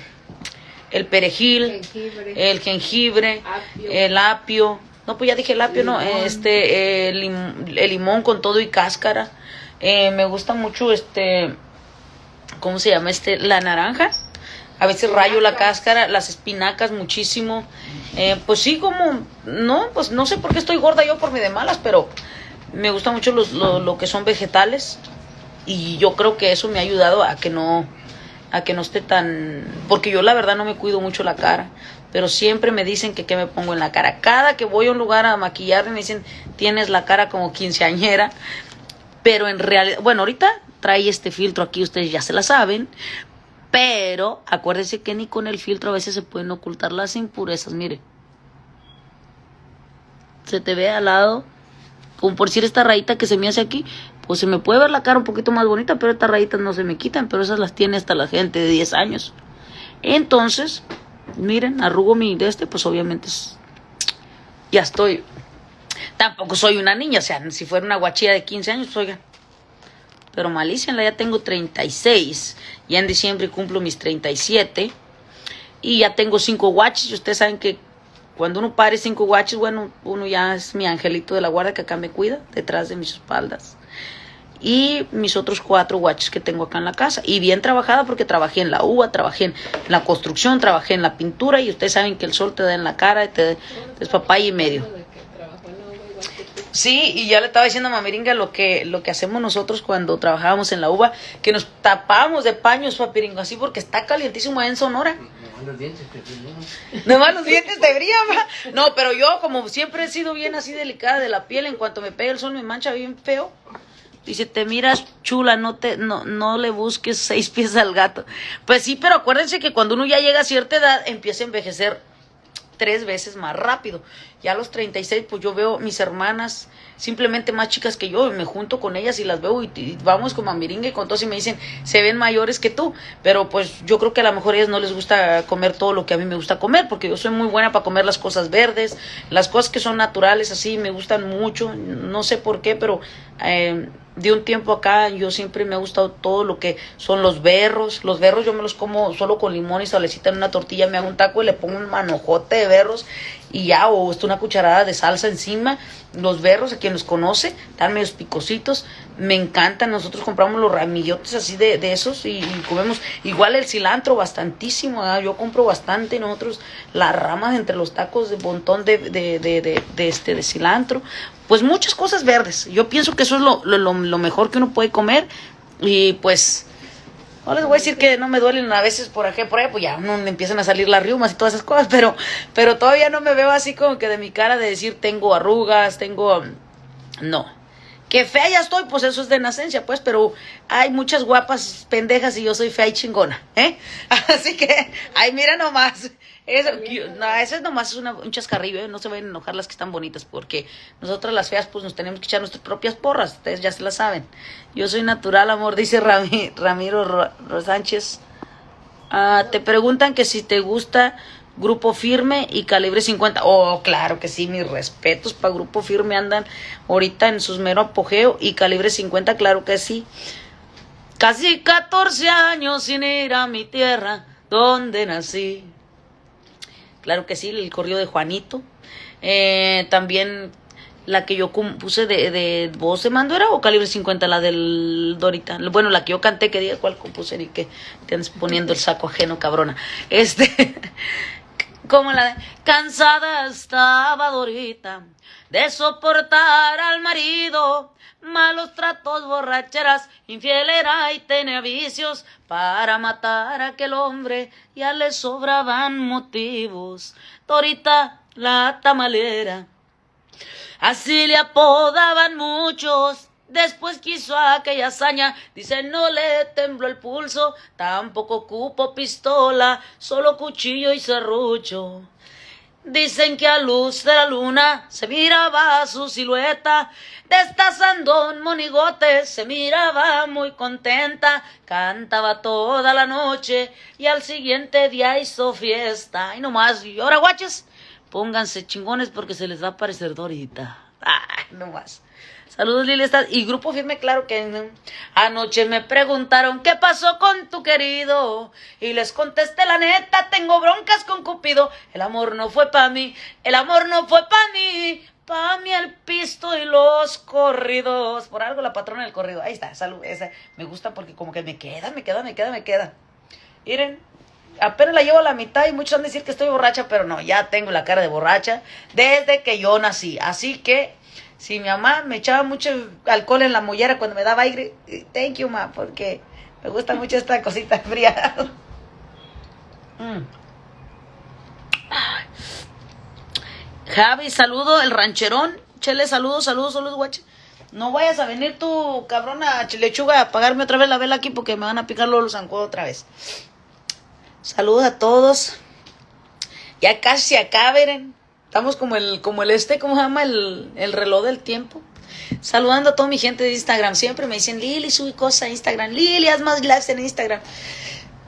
el perejil, Jengibre. el jengibre, Apio. el apio. No, pues ya dije el apio, no, este, el, lim- el limón con todo y cáscara. Eh, me gusta mucho este, ¿cómo se llama este? La naranja. A veces rayo la cáscara, las espinacas muchísimo. Eh, pues sí, como, no, pues no sé por qué estoy gorda yo por mi de malas, pero me gusta mucho los, lo, lo que son vegetales y yo creo que eso me ha ayudado a que no, a que no esté tan, porque yo la verdad no me cuido mucho la cara, pero siempre me dicen que qué me pongo en la cara. Cada que voy a un lugar a maquillarme me dicen, tienes la cara como quinceañera, pero en realidad, bueno, ahorita trae este filtro aquí, ustedes ya se la saben, pero acuérdense que ni con el filtro a veces se pueden ocultar las impurezas, mire. Se te ve al lado, como por decir esta rayita que se me hace aquí, pues se me puede ver la cara un poquito más bonita, pero estas rayitas no se me quitan, pero esas las tiene hasta la gente de 10 años. Entonces, miren, arrugo mi de este, pues obviamente es- ya estoy. Tampoco soy una niña, o sea, si fuera una guachilla de 15 años, pues oigan. Pero malícenla, ya tengo 36. Ya en diciembre cumplo mis 37. Y ya tengo cinco guaches. Y ustedes saben que cuando uno pare cinco guaches, bueno, uno ya es mi angelito de la guarda que acá me cuida, detrás de mis espaldas. Y mis otros cuatro guaches que tengo acá en la casa. Y bien trabajada porque trabajé en la uva, trabajé en la construcción, trabajé en la pintura. Y ustedes saben que el sol te da en la cara y te es papaya y medio. Sí, y ya le estaba diciendo a Mamiringa lo que, lo que hacemos nosotros cuando trabajábamos en la uva, que nos tapábamos de paños, papiringo, así porque está calientísimo allá en Sonora. Nomás los dientes te brillan, va. No, pero yo como siempre he sido bien así delicada de la piel, en cuanto me pega el sol me mancha bien feo. Dice, te miras chula, no te, no, no le busques seis pies al gato. Pues sí, pero acuérdense que cuando uno ya llega a cierta edad, empieza a envejecer tres veces más rápido. Ya a los 36, pues yo veo mis hermanas simplemente más chicas que yo, y me junto con ellas y las veo y, vamos con mamiringa y con todos y me dicen, se ven mayores que tú, pero pues yo creo que a lo mejor a ellas no les gusta comer todo lo que a mí me gusta comer, porque yo soy muy buena para comer las cosas verdes, las cosas que son naturales así, me gustan mucho, no sé por qué, pero... Eh, de un tiempo acá yo siempre me ha gustado todo lo que son los berros. Los berros yo me los como solo con limón y salecita en una tortilla, me hago un taco y le pongo un manojote de berros y ya, o una cucharada de salsa encima. Los berros, a quien los conoce, están medios picositos, me encantan. Nosotros compramos los ramillotes así de, de esos y, comemos igual el cilantro, bastantísimo. Yo compro bastante, nosotros las ramas entre los tacos de montón de, de, de, de, este, de cilantro pues muchas cosas verdes. Yo pienso que eso es lo, lo, lo, mejor que uno puede comer y pues no les voy a decir que no me duelen a veces por aquí, por ahí, pues ya no empiezan a salir las riumas y todas esas cosas, pero, pero todavía no me veo así como que de mi cara de decir tengo arrugas, tengo... No. Que fea ya estoy, pues eso es de nacencia, pues, pero hay muchas guapas pendejas y yo soy fea y chingona, ¿eh? Así que, ay, mira nomás. Eso, no, eso es nomás es una, un chascarrillo, ¿eh? no se vayan a enojar las que están bonitas, porque nosotras las feas pues nos tenemos que echar nuestras propias porras, ustedes ya se la saben. Yo soy natural, amor, dice Ramiro Sánchez. Ah, te preguntan que si te gusta Grupo Firme y Calibre 50. Oh, claro que sí, mis respetos para Grupo Firme andan ahorita en sus mero apogeo y Calibre 50, claro que sí. Casi 14 años sin ir a mi tierra, donde nací claro que sí, el corrido de Juanito. Eh, también la que yo puse de, de voz de mando era o calibre 50, la del Dorita. Bueno, la que yo canté, que diga cuál compuse y que te poniendo el saco ajeno, cabrona. Este, como la cansada estaba Dorita de soportar al marido malos tratos, borracheras, infiel era y tenía vicios para matar a aquel hombre, ya le sobraban motivos. Torita la tamalera, así le apodaban muchos. Después quiso aquella hazaña, dice no le tembló el pulso, tampoco cupo pistola, solo cuchillo y serrucho. Dicen que a luz de la luna se miraba su silueta, destazando un monigote, se miraba muy contenta, cantaba toda la noche y al siguiente día hizo fiesta. Y nomás, y ahora guaches, pónganse chingones porque se les va a parecer Dorita. Ay, nomás. Saludos Lili, y grupo firme, claro que anoche me preguntaron qué pasó con tu querido y les contesté la neta, tengo broncas con Cupido, el amor no fue pa' mí, el amor no fue pa' mí, pa' mí el pisto y los corridos, por algo la patrona del corrido, ahí está, salud, esa me gusta porque como que me queda, me queda, me queda, me queda. Miren, apenas la llevo a la mitad y muchos van a decir que estoy borracha, pero no, ya tengo la cara de borracha desde que yo nací, así que si mi mamá me echaba mucho alcohol en la mollera cuando me daba aire, thank you, ma, porque me gusta mucho esta cosita fría. Mm. Javi, saludo, el rancherón. Chele, saludos, saludos, saludos, guache. No vayas a venir tú, cabrona lechuga, a apagarme otra vez la vela aquí porque me van a picar los zancudos otra vez. Saludos a todos. Ya casi acá, veren. Estamos como el, como el este, ¿cómo se llama? El, el reloj del tiempo. Saludando a toda mi gente de Instagram. Siempre me dicen, Lili, sube cosas a Instagram. Lili, haz más lives en Instagram.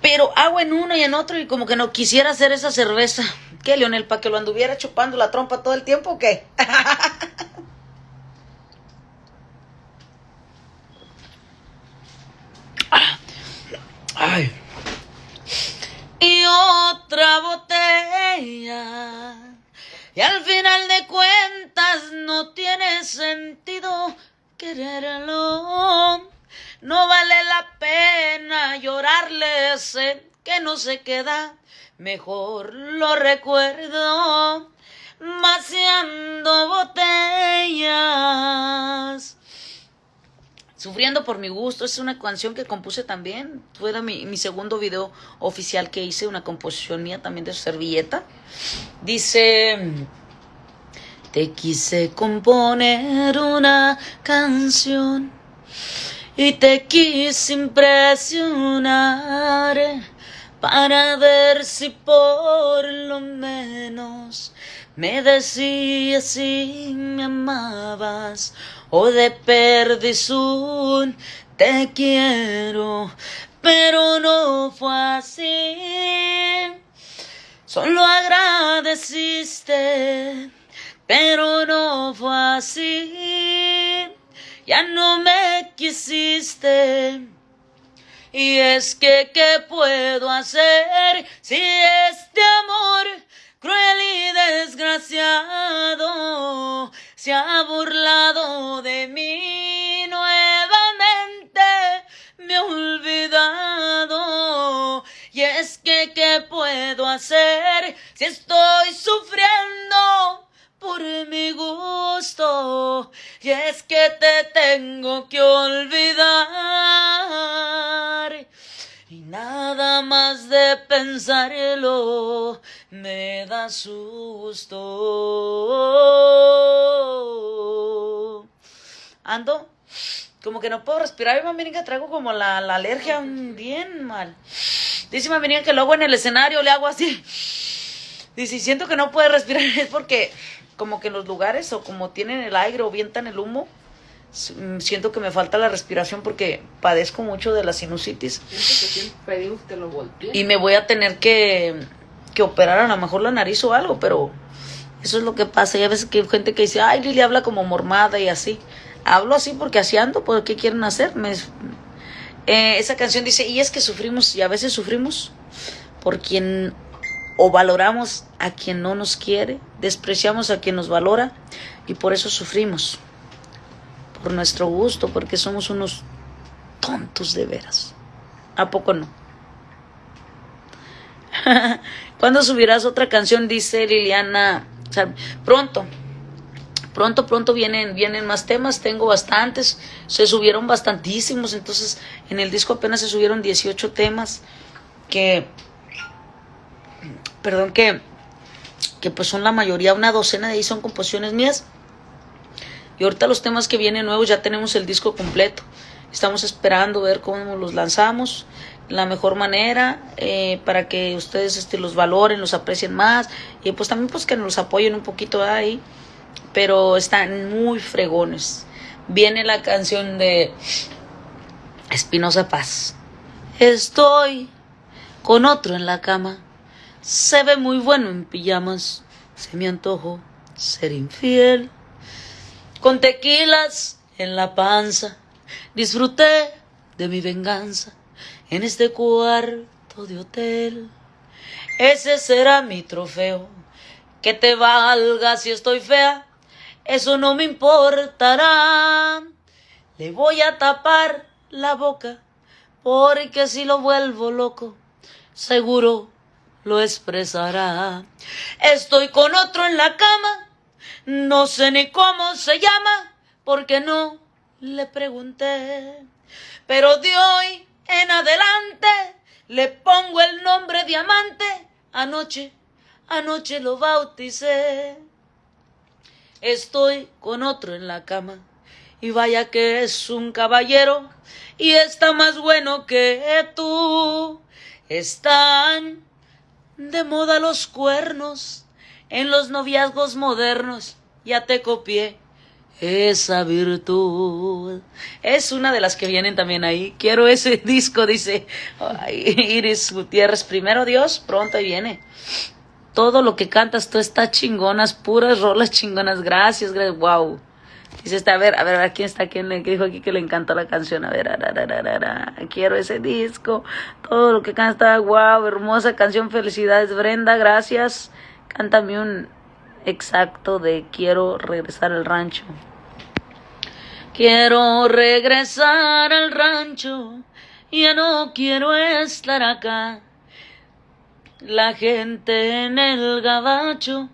Pero hago en uno y en otro y como que no quisiera hacer esa cerveza. ¿Qué, Leonel? ¿Para que lo anduviera chupando la trompa todo el tiempo o qué? Ay. Y otra botella y al final de cuentas no tiene sentido quererlo. No vale la pena llorarle ese que no se queda. Mejor lo recuerdo vaciando botellas. Sufriendo por mi gusto es una canción que compuse también. Fue mi, mi segundo video oficial que hice, una composición mía también de servilleta. Dice, te quise componer una canción y te quise impresionar para ver si por lo menos me decías si me amabas o de perdición te quiero, pero no fue así. Solo agradeciste, pero no fue así. Ya no me quisiste. Y es que, ¿qué puedo hacer si este amor cruel y desgraciado se ha burlado de mí nuevamente? Me ha olvidado. Y es que, ¿qué puedo hacer si estoy sufriendo? por mi gusto y es que te tengo que olvidar y nada más de pensarlo me da susto. Ando como que no puedo respirar. Y mamiringa traigo como la, la alergia bien mal. Dice mamiringa que luego en el escenario le hago así. Dice siento que no puede respirar es porque como que en los lugares o como tienen el aire o vientan el humo, mm, siento que me falta la respiración porque padezco mucho de la sinusitis. Y me voy a tener que, que operar a lo mejor la nariz o algo, pero eso es lo que pasa. Y a veces que hay gente que dice, ay, Lili habla como mormada y así. Hablo así porque así ando, ¿por qué quieren hacer? Eh, esa canción dice, y es que sufrimos, y a veces sufrimos por quien o valoramos a quien no nos quiere, despreciamos a quien nos valora y por eso sufrimos, por nuestro gusto, porque somos unos tontos de veras. ¿A poco no? ¿Cuándo subirás otra canción? Dice Liliana. pronto, pronto, pronto vienen, vienen más temas, tengo bastantes, se subieron bastantísimos, entonces en el disco apenas se subieron 18 temas que perdón, que, que pues son la mayoría, una docena de ahí son composiciones mías. Y ahorita los temas que vienen nuevos ya tenemos el disco completo. Estamos esperando ver cómo los lanzamos, la mejor manera, eh, para que ustedes este, los valoren, los aprecien más. Y pues también pues que nos apoyen un poquito ahí. Pero están muy fregones. Viene la canción de Espinosa Paz. Estoy con otro en la cama se ve muy bueno en pijamas. Se me antojo ser infiel. Con tequilas en la panza. Disfruté de mi venganza en este cuarto de hotel. Ese será mi trofeo. Que te valga si estoy fea. Eso no me importará. Le voy a tapar la boca. Porque si lo vuelvo loco, seguro lo expresará. Estoy con otro en la cama, no sé ni cómo se llama, porque no le pregunté. Pero de hoy en adelante le pongo el nombre diamante. Anoche, anoche lo bauticé. Estoy con otro en la cama. Y vaya que es un caballero y está más bueno que tú. Están de moda los cuernos en los noviazgos modernos. Ya te copié esa virtud. Es una de las que vienen también ahí. Quiero ese disco, dice Iris Gutiérrez. Primero Dios, pronto viene. Todo lo que cantas tú está chingonas, puras rolas chingonas. Gracias, gracias. Wow. Dice, este, a ver, a ver, a ver, ¿quién está? ¿Quién le dijo aquí que le encantó la canción? A ver, quiero ese disco. Todo lo que canta, wow, hermosa canción, felicidades, Brenda, gracias. Cántame un exacto de quiero regresar al rancho. Quiero regresar al rancho, ya no quiero estar acá. La gente en el gabacho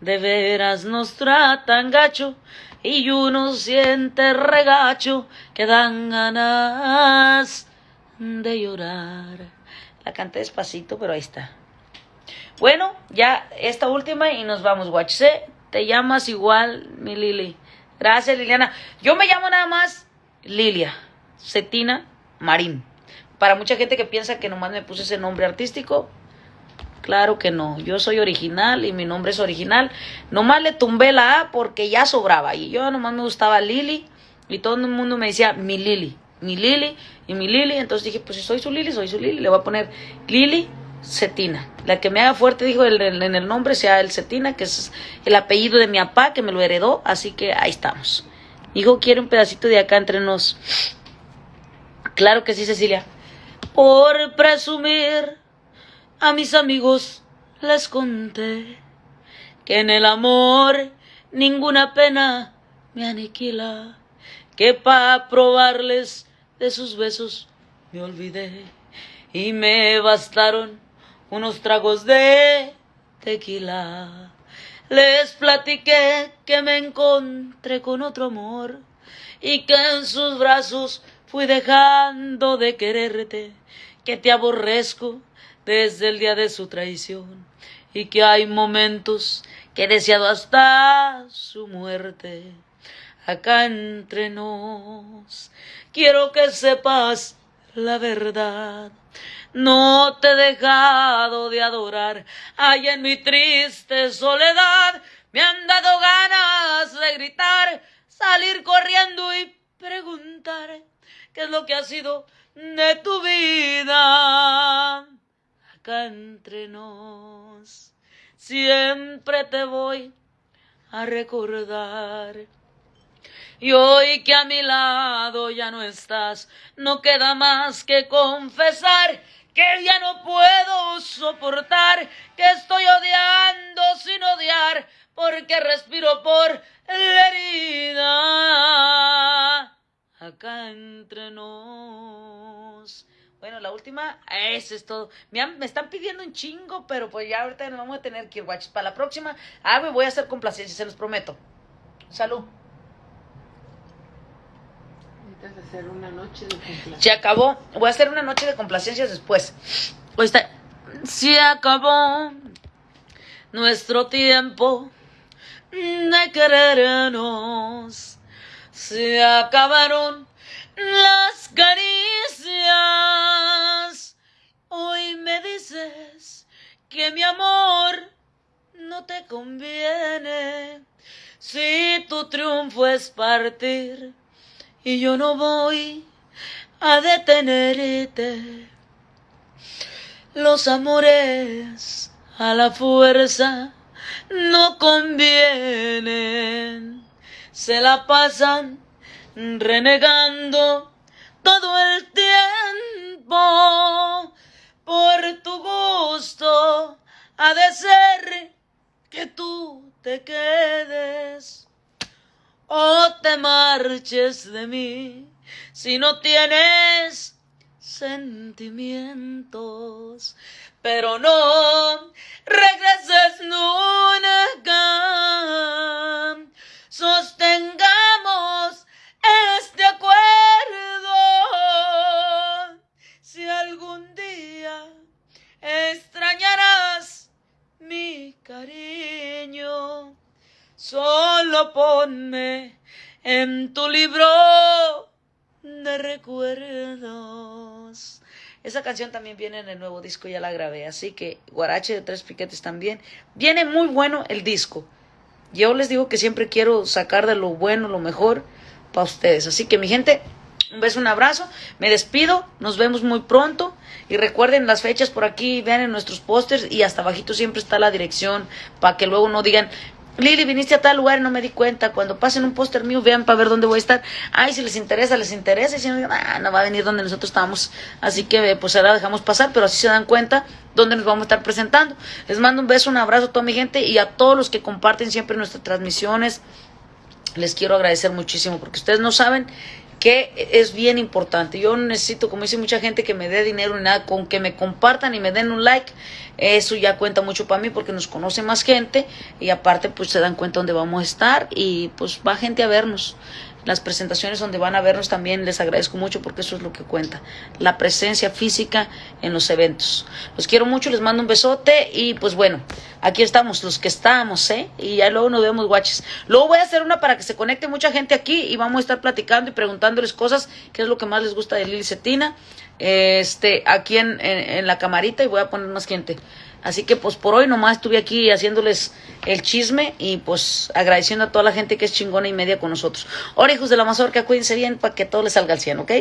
de veras nos tratan gacho y uno siente regacho que dan ganas de llorar. La canté despacito, pero ahí está. Bueno, ya esta última y nos vamos, guachse. Te llamas igual, mi Lili. Gracias, Liliana. Yo me llamo nada más Lilia Cetina Marín. Para mucha gente que piensa que nomás me puse ese nombre artístico, claro que no. Yo soy original y mi nombre es original. Nomás le tumbé la A porque ya sobraba. Y yo nomás me gustaba Lili y todo el mundo me decía mi Lili, mi Lili y mi Lili. Entonces dije, pues si soy su Lili, soy su Lili. Le voy a poner Lili Cetina. La que me haga fuerte, dijo el- en el nombre, sea el Cetina, que es el apellido de mi papá, que me lo heredó. Así que ahí estamos. Hijo, quiere un pedacito de acá entre nos. Claro que sí, Cecilia. Por presumir, a mis amigos les conté que en el amor ninguna pena me aniquila, que pa' probarles de sus besos me olvidé y me bastaron unos tragos de tequila. Les platiqué que me encontré con otro amor y que en sus brazos fui dejando de quererte, que te aborrezco desde el día de su traición y que hay momentos que he deseado hasta su muerte. Acá entre nos, quiero que sepas la verdad. No te he dejado de adorar, ay en mi triste soledad me han dado ganas de gritar, salir corriendo y preguntar qué es lo que ha sido de tu vida. Acá entre nos, siempre te voy a recordar. Y hoy que a mi lado ya no estás, no queda más que confesar que ya no puedo soportar, que estoy odiando sin odiar, porque respiro por la herida. Acá entre nos. Bueno, la última, eso es todo. Me, han- me están pidiendo un chingo, pero pues ya ahorita nos vamos a tener que ir. Para la próxima, ah, me voy a hacer complacencia, se los prometo. Salud. Necesitas hacer una noche de cumpleaños. Se acabó. Voy a hacer una noche de complacencias después. Hoy está. Se acabó nuestro tiempo de querernos. Se acabaron las caricias. Hoy me dices que mi amor no te conviene. Si tu triunfo es partir y yo no voy a detenerte. Los amores a la fuerza no convienen, se la pasan renegando todo el tiempo por tu gusto. Ha de ser que tú te quedes o te marches de mí si no tienes sentimientos, pero no regreses nunca. Sostengamos este acuerdo. Si algún día extrañarás mi cariño, solo ponme en tu libro de recuerdos. Esa canción también viene en el nuevo disco, ya la grabé, así que Guarache de Tres Piquetes también. Viene muy bueno el disco. Yo les digo que siempre quiero sacar de lo bueno, lo mejor para ustedes. Así que mi gente, un beso, un abrazo. Me despido, nos vemos muy pronto. Y recuerden las fechas por aquí, vean en nuestros pósters y hasta abajito siempre está la dirección para que luego no digan, Lili, viniste a tal lugar y no me di cuenta. Cuando pasen un póster mío, vean para ver dónde voy a estar. Ay, si les interesa, les interesa. Y si no, ah, no va a venir donde nosotros estamos. Así que, pues ahora dejamos pasar, pero así se dan cuenta dónde nos vamos a estar presentando. Les mando un beso, un abrazo a toda mi gente y a todos los que comparten siempre nuestras transmisiones. Les quiero agradecer muchísimo porque ustedes no saben que es bien importante. Yo necesito, como dice mucha gente, que me dé dinero ni nada, con que me compartan y me den un like, eso ya cuenta mucho para mí porque nos conoce más gente y aparte pues se dan cuenta dónde vamos a estar y pues va gente a vernos. Las presentaciones donde van a vernos también les agradezco mucho porque eso es lo que cuenta, la presencia física en los eventos. Los quiero mucho, les mando un besote y pues bueno, aquí estamos, los que estamos, ¿eh? Y ya luego nos vemos, guaches. Luego voy a hacer una para que se conecte mucha gente aquí y vamos a estar platicando y preguntándoles cosas, qué es lo que más les gusta de Lili Cetina. este, aquí en, en, en la camarita y voy a poner más gente. Así que pues por hoy nomás estuve aquí haciéndoles el chisme y pues agradeciendo a toda la gente que es chingona y media con nosotros. Ahora hijos de la mazorca, cuídense bien para que todo les salga al 100, ¿ok?